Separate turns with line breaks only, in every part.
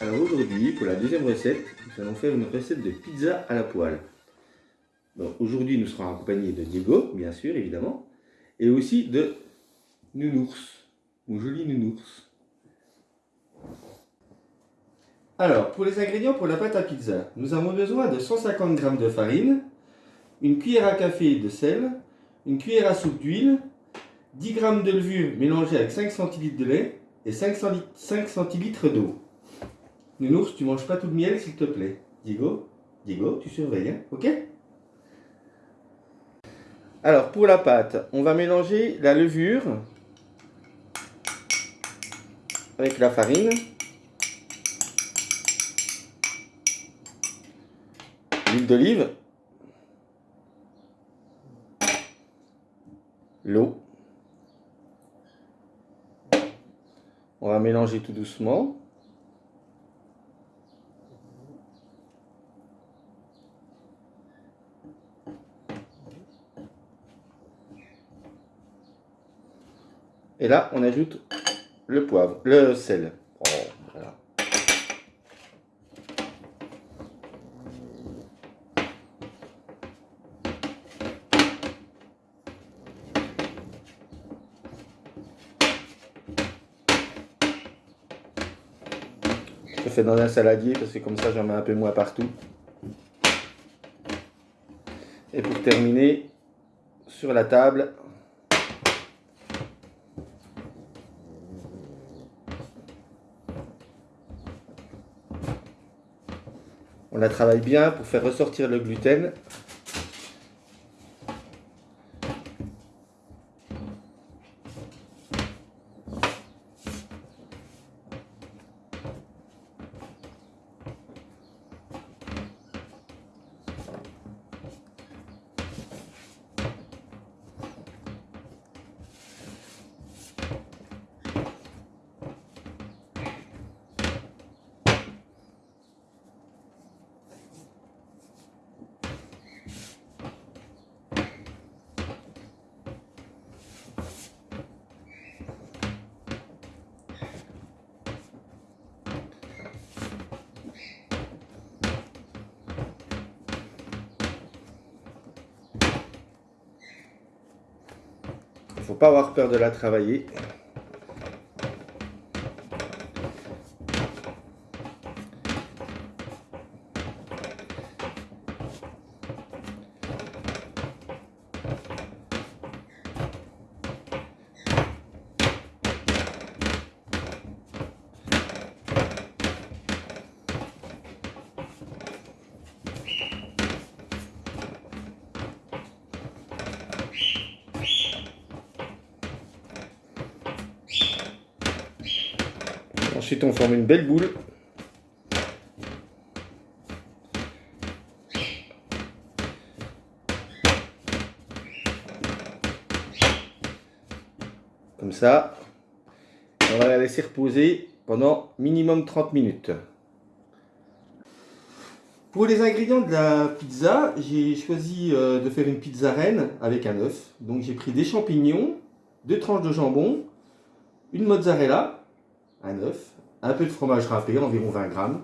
Alors aujourd'hui, pour la deuxième recette, nous allons faire une recette de pizza à la poêle. Aujourd'hui, nous serons accompagnés de Diego, bien sûr, évidemment, et aussi de Nounours, mon joli Nounours. Alors, pour les ingrédients pour la pâte à pizza, nous avons besoin de 150 g de farine, une cuillère à café de sel, une cuillère à soupe d'huile, 10 g de levure mélangée avec 5 cl de lait et 5, cl d'eau. Nounours, tu manges pas tout le miel s'il te plaît. Diego, Diego, tu surveilles, hein ok? Alors pour la pâte, on va mélanger la levure avec la farine. L'huile d'olive. L'eau. On va mélanger tout doucement. Et là, on ajoute le poivre, le sel. Je fais dans un saladier parce que comme ça j'en mets un peu moins partout. Et pour terminer, sur la table, on la travaille bien pour faire ressortir le gluten faut pas avoir peur de la travailler. On forme une belle boule. Comme ça. On va la laisser reposer pendant minimum 30 minutes. Pour les ingrédients de la pizza, j'ai choisi euh, de faire une pizza reine avec un œuf. Donc j'ai pris des champignons, deux tranches de jambon, une mozzarella, un œuf, un peu de fromage râpé, environ 20 grammes.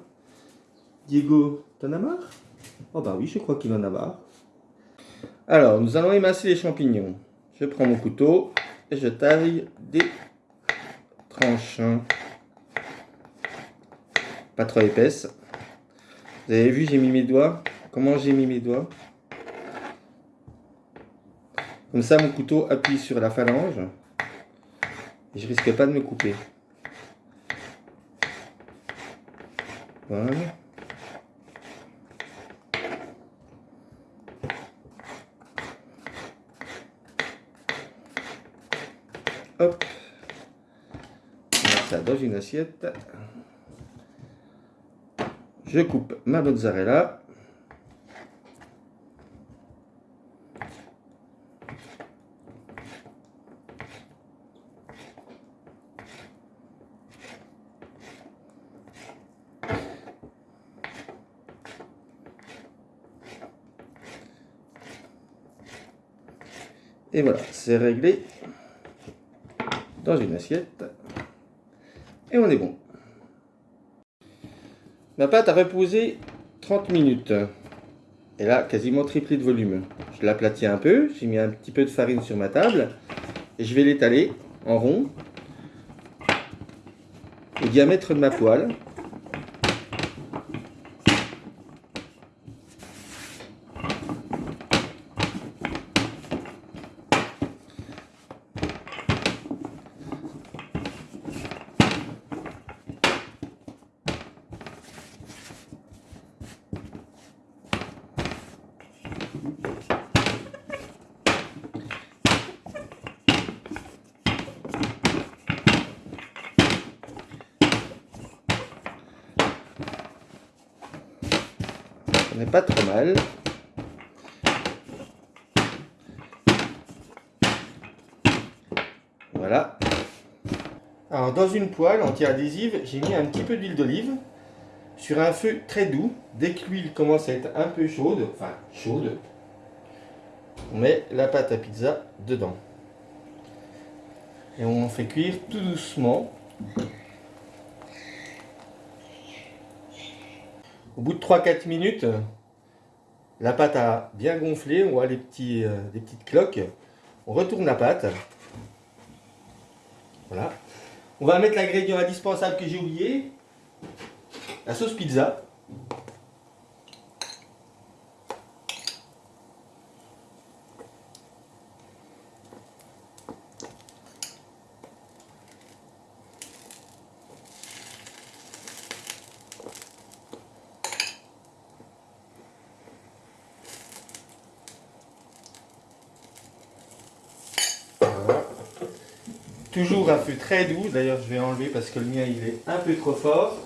Diego, t'en as marre? Oh bah oui, je crois qu'il en a marre. Alors, nous allons émasser les champignons. Je prends mon couteau et je taille des tranches. Pas trop épaisses. Vous avez vu, j'ai mis mes doigts. Comment j'ai mis mes doigts? Comme ça, mon couteau appuie sur la phalange. Et je risque pas de me couper. Voilà. Hop. ça dans une assiette. Je coupe ma mozzarella. Et voilà, c'est réglé dans une assiette. Et on est bon. Ma pâte a reposé 30 minutes. Elle a quasiment triplé de volume. Je l'aplatis un peu, j'ai mis un petit peu de farine sur ma table et je vais l'étaler en rond au diamètre de ma poêle. Pas trop mal. Voilà. Alors dans une poêle anti-adhésive, j'ai mis un petit peu d'huile d'olive sur un feu très doux. Dès que l'huile commence à être un peu chaude, enfin chaude, on met la pâte à pizza dedans. Et on fait cuire tout doucement Au bout de 3-4 minutes, la pâte a bien gonflé, on voit les, petits, euh, petites cloques. On retourne la pâte. Voilà. On va mettre l'ingrédient indispensable que j'ai oublié, la sauce pizza. Toujours un feu très doux, d'ailleurs je vais enlever parce que le mien il est un peu trop fort.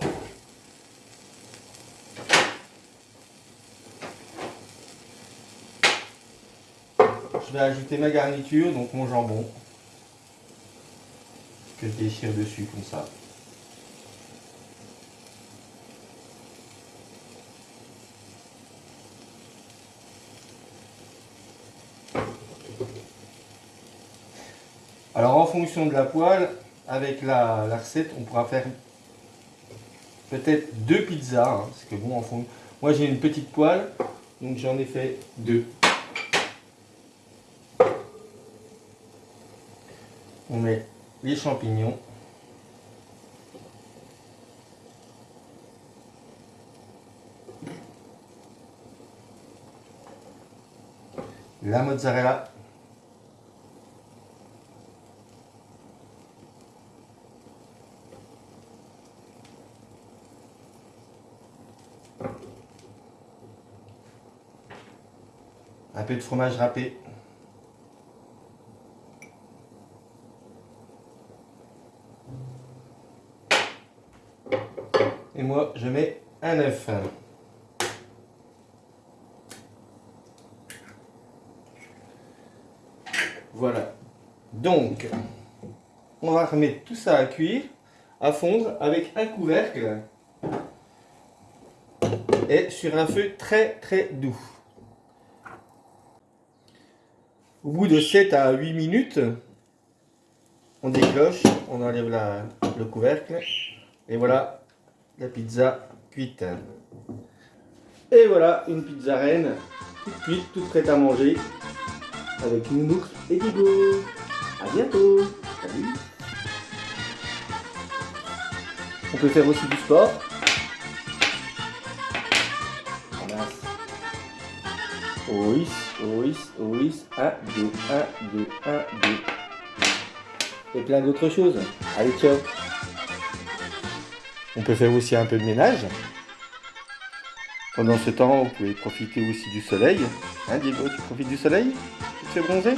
Je vais ajouter ma garniture, donc mon jambon, que je déchire dessus comme ça. Fonction de la poêle, avec la, recette, on pourra faire peut-être deux pizzas. Hein, parce que bon, en fond, moi j'ai une petite poêle, donc j'en ai fait deux. On met les champignons. La mozzarella un peu de fromage râpé. Et moi, je mets un œuf. Voilà. Donc, on va remettre tout ça à cuire, à fondre avec un couvercle et sur un feu très très doux. Au bout de 7 à 8 minutes, on décloche, on enlève le couvercle et voilà la pizza cuite. Et voilà une pizza reine toute cuite, toute prête à manger avec nounours et Digo. A bientôt Salut On peut faire aussi du sport. Oui, oui, oui, 1, 2, 1, 2, 1, 2. Et plein d'autres choses. Allez, ciao. On peut faire aussi un peu de ménage. Pendant ce temps, vous pouvez profiter aussi du soleil. Hein, Diego, tu profites du soleil? Tu te fais bronzer?